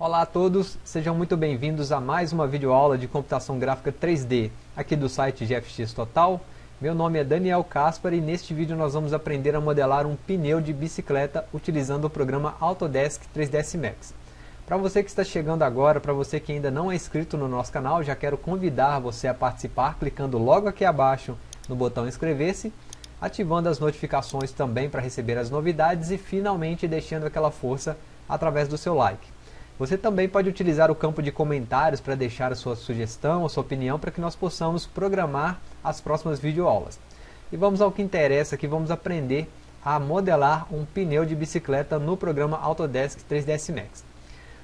Olá a todos, sejam muito bem-vindos a mais uma videoaula de computação gráfica 3D aqui do site GFX Total. Meu nome é Daniel Caspar e neste vídeo nós vamos aprender a modelar um pneu de bicicleta utilizando o programa Autodesk 3ds Max. Para você que está chegando agora, para você que ainda não é inscrito no nosso canal, já quero convidar você a participar clicando logo aqui abaixo no botão inscrever-se, ativando as notificações também para receber as novidades e finalmente deixando aquela força através do seu like. Você também pode utilizar o campo de comentários para deixar a sua sugestão, a sua opinião, para que nós possamos programar as próximas videoaulas. E vamos ao que interessa, que vamos aprender a modelar um pneu de bicicleta no programa Autodesk 3ds Max.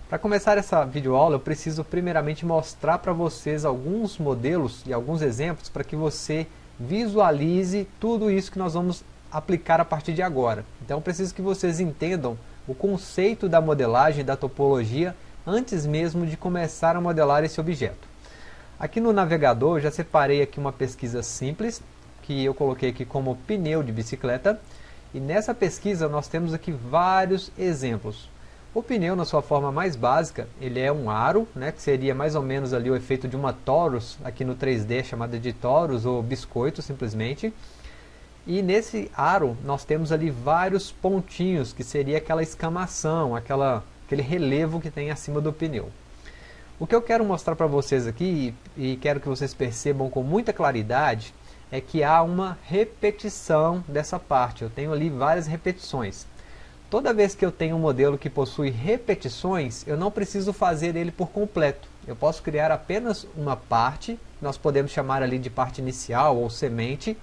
Para começar essa videoaula, eu preciso primeiramente mostrar para vocês alguns modelos e alguns exemplos para que você visualize tudo isso que nós vamos aplicar a partir de agora. Então, preciso que vocês entendam o conceito da modelagem da topologia antes mesmo de começar a modelar esse objeto. Aqui no navegador já separei aqui uma pesquisa simples, que eu coloquei aqui como pneu de bicicleta, e nessa pesquisa nós temos aqui vários exemplos. O pneu, na sua forma mais básica, ele é um aro, né, que seria mais ou menos ali o efeito de uma torus, aqui no 3D chamada de torus ou biscoito simplesmente, e nesse aro nós temos ali vários pontinhos, que seria aquela escamação, aquela, aquele relevo que tem acima do pneu. O que eu quero mostrar para vocês aqui, e, quero que vocês percebam com muita claridade, é que há uma repetição dessa parte. Eu tenho ali várias repetições. Toda vez que eu tenho um modelo que possui repetições, eu não preciso fazer ele por completo. Eu posso criar apenas uma parte, nós podemos chamar ali de parte inicial ou semente,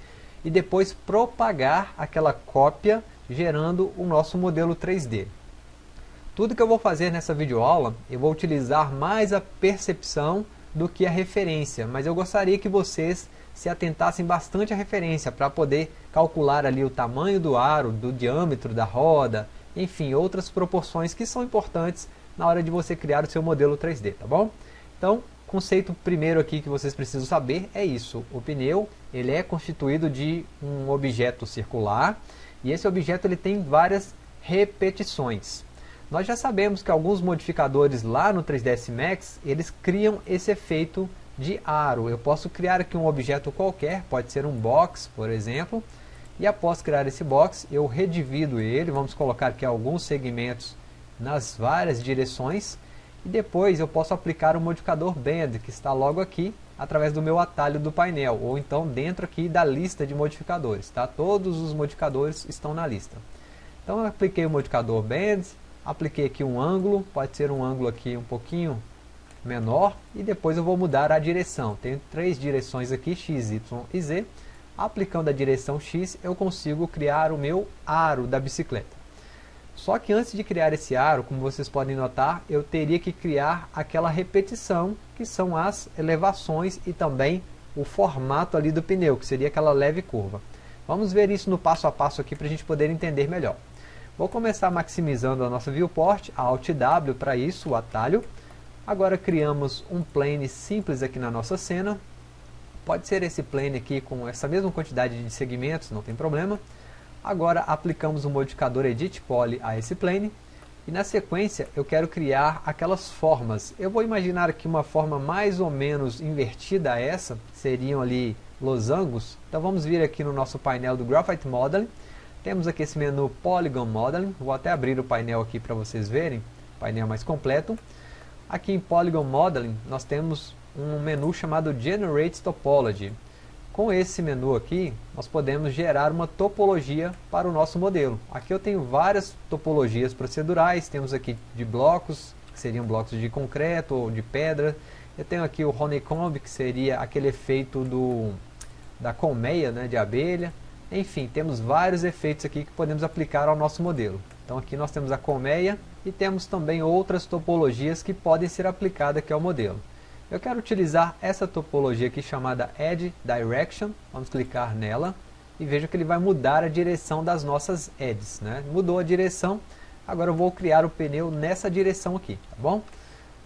e depois propagar aquela cópia gerando o nosso modelo 3D. Tudo que eu vou fazer nessa videoaula, eu vou utilizar mais a percepção do que a referência, mas eu gostaria que vocês se atentassem bastante à referência para poder calcular ali o tamanho do aro, do diâmetro da roda, enfim, outras proporções que são importantes na hora de você criar o seu modelo 3D, tá bom? Então, conceito primeiro aqui que vocês precisam saber é isso. O pneu ele é constituído de um objeto circular e esse objeto ele tem várias repetições. Nós já sabemos que alguns modificadores lá no 3ds Max eles criam esse efeito de aro. Eu posso criar aqui um objeto qualquer, pode ser um box, por exemplo, e após criar esse box eu redivido ele, vamos colocar aqui alguns segmentos nas várias direções e depois eu posso aplicar o modificador Bend, que está logo aqui, através do meu atalho do painel, ou então dentro aqui da lista de modificadores. Tá? Todos os modificadores estão na lista. Então eu apliquei o modificador Bend, apliquei aqui um ângulo, pode ser um ângulo aqui um pouquinho menor, e depois eu vou mudar a direção. Tenho três direções aqui, X, Y e Z. Aplicando a direção X, eu consigo criar o meu aro da bicicleta. Só que antes de criar esse aro, como vocês podem notar, eu teria que criar aquela repetição, que são as elevações e também o formato ali do pneu, que seria aquela leve curva. Vamos ver isso no passo a passo aqui para a gente poder entender melhor. Vou começar maximizando a nossa viewport, Alt W para isso, o atalho. Agora criamos um plane simples aqui na nossa cena. Pode ser esse plane aqui com essa mesma quantidade de segmentos, não tem problema. Agora aplicamos o modificador Edit Poly a esse plane e na sequência eu quero criar aquelas formas. Eu vou imaginar aqui uma forma mais ou menos invertida a essa, seriam ali losangos. Então vamos vir aqui no nosso painel do Graphite Modeling. Temos aqui esse menu Polygon Modeling, vou até abrir o painel aqui para vocês verem, painel mais completo. Aqui em Polygon Modeling nós temos um menu chamado Generate Topology. Com esse menu aqui, nós podemos gerar uma topologia para o nosso modelo. Aqui eu tenho várias topologias procedurais, temos aqui de blocos, que seriam blocos de concreto ou de pedra. Eu tenho aqui o honeycomb, que seria aquele efeito do, da colmeia né, de abelha. Enfim, temos vários efeitos aqui que podemos aplicar ao nosso modelo. Então aqui nós temos a colmeia e temos também outras topologias que podem ser aplicadas aqui ao modelo. Eu quero utilizar essa topologia aqui chamada Edge Direction. Vamos clicar nela e veja que ele vai mudar a direção das nossas edges. Né? Mudou a direção, agora eu vou criar o pneu nessa direção aqui, tá bom?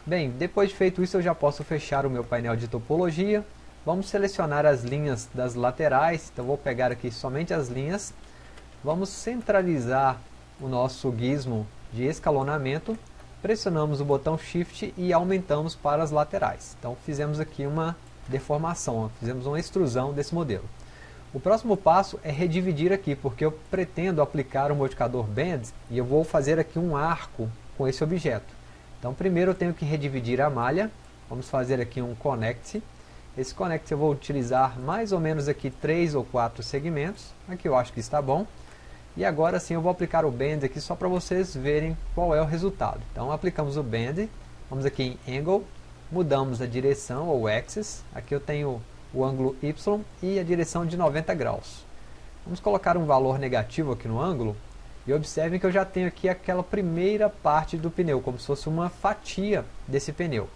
Bem, depois de feito isso eu já posso fechar o meu painel de topologia. Vamos selecionar as linhas das laterais, então vou pegar aqui somente as linhas. Vamos centralizar o nosso gizmo de escalonamento pressionamos o botão Shift e aumentamos para as laterais. Então fizemos aqui uma deformação, fizemos uma extrusão desse modelo. O próximo passo é redividir aqui, porque eu pretendo aplicar o modificador Bend e eu vou fazer aqui um arco com esse objeto. Então primeiro eu tenho que redividir a malha, vamos fazer aqui um Connect. Esse Connect eu vou utilizar mais ou menos aqui três ou quatro segmentos, aqui eu acho que está bom. E agora sim eu vou aplicar o Bend aqui só para vocês verem qual é o resultado. Então aplicamos o Bend, vamos aqui em Angle, mudamos a direção ou Axis, aqui eu tenho o ângulo Y e a direção de 90 graus. Vamos colocar um valor negativo aqui no ângulo e observem que eu já tenho aqui aquela primeira parte do pneu, como se fosse uma fatia desse pneu.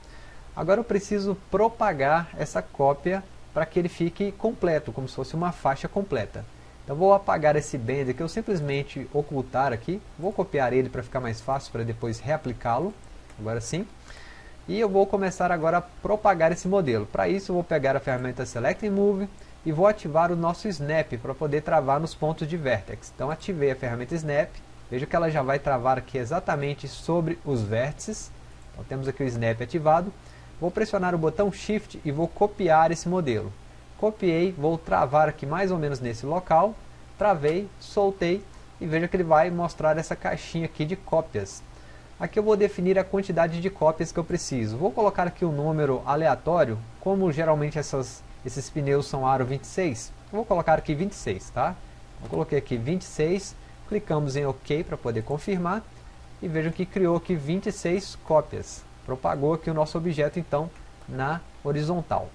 Agora eu preciso propagar essa cópia para que ele fique completo, como se fosse uma faixa completa. Então vou apagar esse bender que eu simplesmente ocultar aqui. Vou copiar ele para ficar mais fácil para depois reaplicá-lo. Agora sim. E eu vou começar agora a propagar esse modelo. Para isso eu vou pegar a ferramenta Select and Move e vou ativar o nosso Snap para poder travar nos pontos de Vertex. Então ativei a ferramenta Snap. Veja que ela já vai travar aqui exatamente sobre os vértices. Então temos aqui o Snap ativado. Vou pressionar o botão Shift e vou copiar esse modelo copiei, vou travar aqui mais ou menos nesse local, travei, soltei e veja que ele vai mostrar essa caixinha aqui de cópias. Aqui eu vou definir a quantidade de cópias que eu preciso. Vou colocar aqui um número aleatório, como geralmente essas, esses pneus são aro 26, vou colocar aqui 26, tá? Eu coloquei aqui 26, clicamos em OK para poder confirmar e vejam que criou aqui 26 cópias. Propagou aqui o nosso objeto então na horizontal.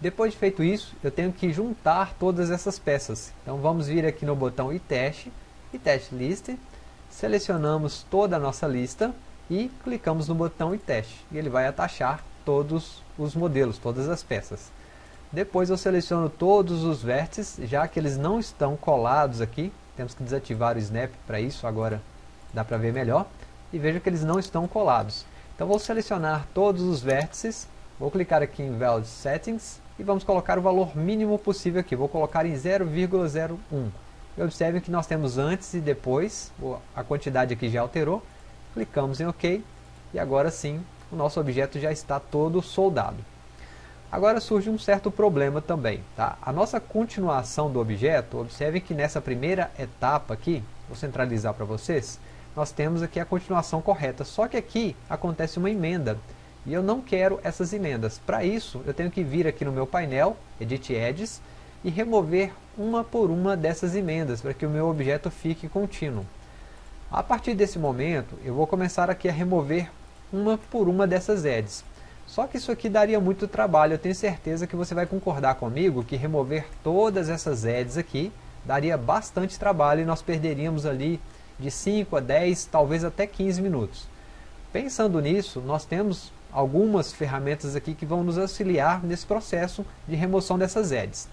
Depois de feito isso, eu tenho que juntar todas essas peças. Então vamos vir aqui no botão e teste, e teste list, selecionamos toda a nossa lista e clicamos no botão e teste. E ele vai atachar todos os modelos, todas as peças. Depois eu seleciono todos os vértices, já que eles não estão colados aqui. Temos que desativar o snap para isso, agora dá para ver melhor. E veja que eles não estão colados. Então vou selecionar todos os vértices, vou clicar aqui em Value Settings e vamos colocar o valor mínimo possível aqui. Vou colocar em 0,01. E observem que nós temos antes e depois, a quantidade aqui já alterou. Clicamos em OK e agora sim o nosso objeto já está todo soldado. Agora surge um certo problema também. Tá? A nossa continuação do objeto, observem que nessa primeira etapa aqui, vou centralizar para vocês, nós temos aqui a continuação correta, só que aqui acontece uma emenda. E eu não quero essas emendas. Para isso, eu tenho que vir aqui no meu painel, Edit Edges, e remover uma por uma dessas emendas, para que o meu objeto fique contínuo. A partir desse momento, eu vou começar aqui a remover uma por uma dessas edges. Só que isso aqui daria muito trabalho, eu tenho certeza que você vai concordar comigo que remover todas essas edges aqui daria bastante trabalho e nós perderíamos ali de 5 a 10, talvez até 15 minutos. Pensando nisso, nós temos algumas ferramentas aqui que vão nos auxiliar nesse processo de remoção dessas edges.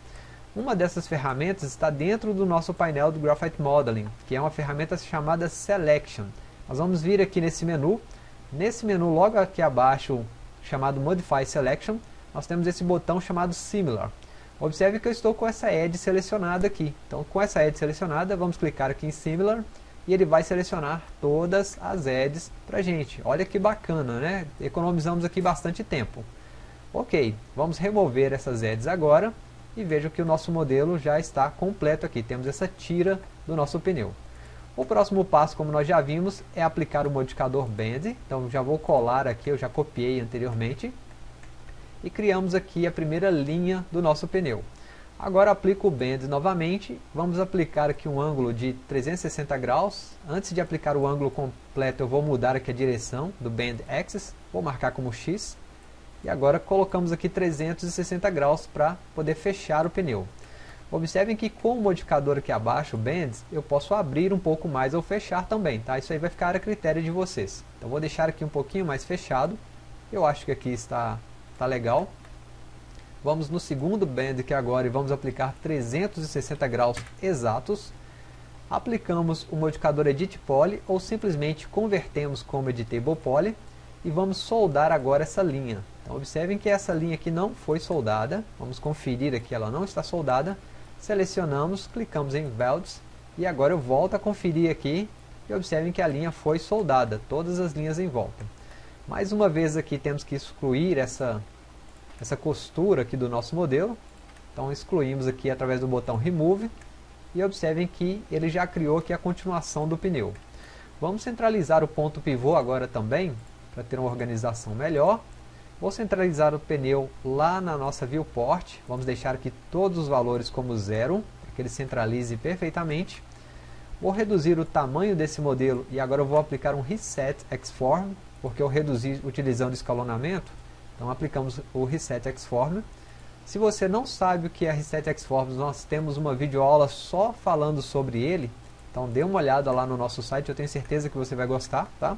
Uma dessas ferramentas está dentro do nosso painel do Graphite Modeling, que é uma ferramenta chamada Selection. Nós vamos vir aqui nesse menu, nesse menu logo aqui abaixo, chamado Modify Selection, nós temos esse botão chamado Similar. Observe que eu estou com essa edge selecionada aqui. Então com essa edge selecionada, vamos clicar aqui em Similar e ele vai selecionar todas as edges para gente. Olha que bacana, né? Economizamos aqui bastante tempo. Ok, vamos remover essas edges agora e veja que o nosso modelo já está completo aqui. Temos essa tira do nosso pneu. O próximo passo, como nós já vimos, é aplicar o modificador Bend. Então já vou colar aqui, eu já copiei anteriormente. E criamos aqui a primeira linha do nosso pneu. Agora aplico o Bend novamente, vamos aplicar aqui um ângulo de 360 graus. Antes de aplicar o ângulo completo eu vou mudar aqui a direção do Bend Axis, vou marcar como X. E agora colocamos aqui 360 graus para poder fechar o pneu. Observem que com o modificador aqui abaixo, o Bend, eu posso abrir um pouco mais ou fechar também, tá? Isso aí vai ficar a critério de vocês. Então vou deixar aqui um pouquinho mais fechado. Eu acho que aqui está, está legal. Vamos no segundo bend que é agora e vamos aplicar 360 graus exatos. Aplicamos o modificador Edit Poly ou simplesmente convertemos como Editable Poly e vamos soldar agora essa linha. Então observem que essa linha aqui não foi soldada, vamos conferir aqui, ela não está soldada. Selecionamos, clicamos em Welds e agora eu volto a conferir aqui e observem que a linha foi soldada, todas as linhas em volta. Mais uma vez aqui temos que excluir essa, essa costura aqui do nosso modelo, então excluímos aqui através do botão Remove e observem que ele já criou aqui a continuação do pneu. Vamos centralizar o ponto pivô agora também, para ter uma organização melhor. Vou centralizar o pneu lá na nossa viewport, vamos deixar aqui todos os valores como zero, para que ele centralize perfeitamente. Vou reduzir o tamanho desse modelo e agora vou aplicar um Reset Xform, porque eu reduzi utilizando escalonamento, então aplicamos o Reset Xform. Se você não sabe o que é Reset Xforms, nós temos uma videoaula só falando sobre ele, então dê uma olhada lá no nosso site, eu tenho certeza que você vai gostar, tá?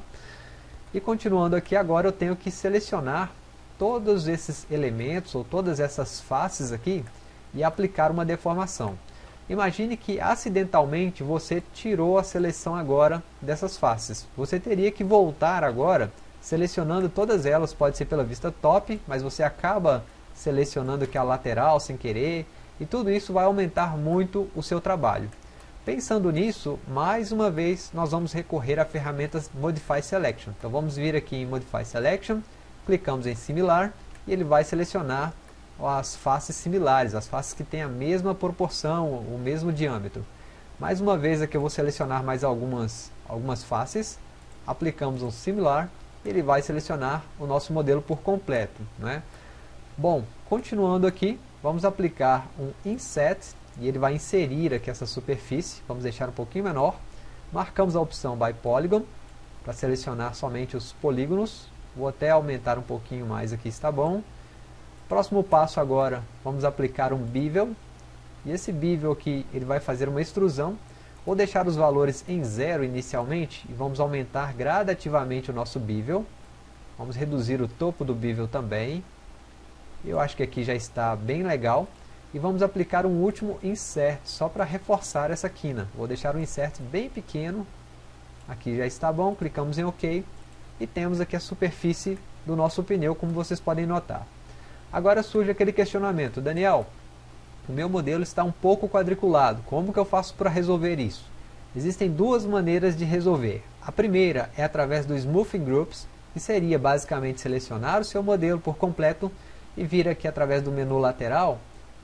E continuando aqui agora eu tenho que selecionar todos esses elementos ou todas essas faces aqui e aplicar uma deformação. Imagine que acidentalmente você tirou a seleção agora dessas faces. Você teria que voltar agora selecionando todas elas, pode ser pela vista top, mas você acaba selecionando aqui a lateral sem querer e tudo isso vai aumentar muito o seu trabalho. Pensando nisso, mais uma vez nós vamos recorrer à ferramenta Modify Selection. Então vamos vir aqui em Modify Selection, clicamos em Similar e ele vai selecionar as faces similares, as faces que têm a mesma proporção, o mesmo diâmetro. Mais uma vez aqui eu vou selecionar mais algumas, algumas faces, aplicamos um Similar ele vai selecionar o nosso modelo por completo. Né? Bom, continuando aqui, vamos aplicar um Inset e ele vai inserir aqui essa superfície, vamos deixar um pouquinho menor, marcamos a opção By Polygon, para selecionar somente os polígonos, vou até aumentar um pouquinho mais aqui, está bom. Próximo passo agora, vamos aplicar um Bevel, e esse Bevel aqui, ele vai fazer uma extrusão, vou deixar os valores em zero inicialmente, e vamos aumentar gradativamente o nosso Bevel, vamos reduzir o topo do Bevel também, eu acho que aqui já está bem legal, e vamos aplicar um último insert, só para reforçar essa quina. Vou deixar um insert bem pequeno, aqui já está bom, clicamos em OK, e temos aqui a superfície do nosso pneu, como vocês podem notar. Agora surge aquele questionamento, Daniel, o meu modelo está um pouco quadriculado, como que eu faço para resolver isso? Existem duas maneiras de resolver. A primeira é através do Smoothing Groups, que seria basicamente selecionar o seu modelo por completo e vir aqui através do menu lateral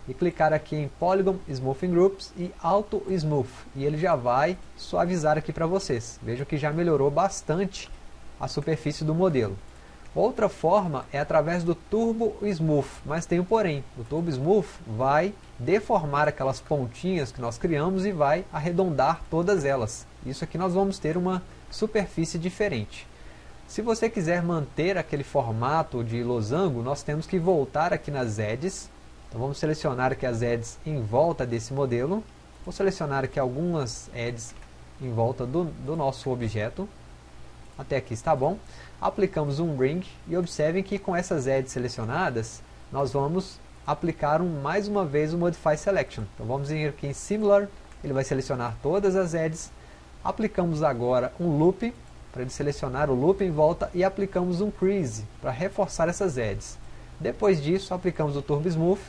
e clicar aqui em Polygon Smoothing Groups e Auto Smooth e ele já vai suavizar aqui para vocês. Vejam que já melhorou bastante a superfície do modelo. Outra forma é através do Turbo Smooth, mas tem um porém. O Turbo Smooth vai deformar aquelas pontinhas que nós criamos e vai arredondar todas elas. Isso aqui nós vamos ter uma superfície diferente. Se você quiser manter aquele formato de losango, nós temos que voltar aqui nas edges então vamos selecionar aqui as edges em volta desse modelo. Vou selecionar aqui algumas edges em volta do, do nosso objeto. Até aqui está bom. Aplicamos um ring e observem que com essas edges selecionadas, nós vamos aplicar um, mais uma vez o Modify Selection. Então vamos vir aqui em Similar, ele vai selecionar todas as edges. Aplicamos agora um Loop, para ele selecionar o loop em volta, e aplicamos um Crease, para reforçar essas edges. Depois disso, aplicamos o Turbo Smooth,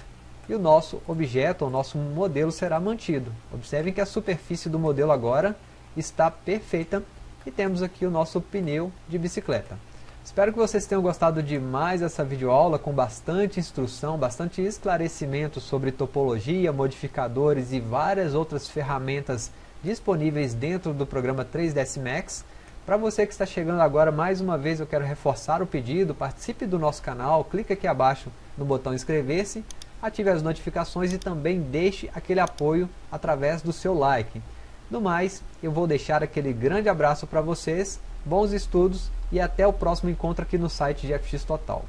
e o nosso objeto, o nosso modelo será mantido. Observem que a superfície do modelo agora está perfeita e temos aqui o nosso pneu de bicicleta. Espero que vocês tenham gostado de mais videoaula com bastante instrução, bastante esclarecimento sobre topologia, modificadores e várias outras ferramentas disponíveis dentro do programa 3ds Max. Para você que está chegando agora, mais uma vez eu quero reforçar o pedido, participe do nosso canal, clique aqui abaixo no botão inscrever-se ative as notificações e também deixe aquele apoio através do seu like. No mais, eu vou deixar aquele grande abraço para vocês, bons estudos e até o próximo encontro aqui no site de FX Total.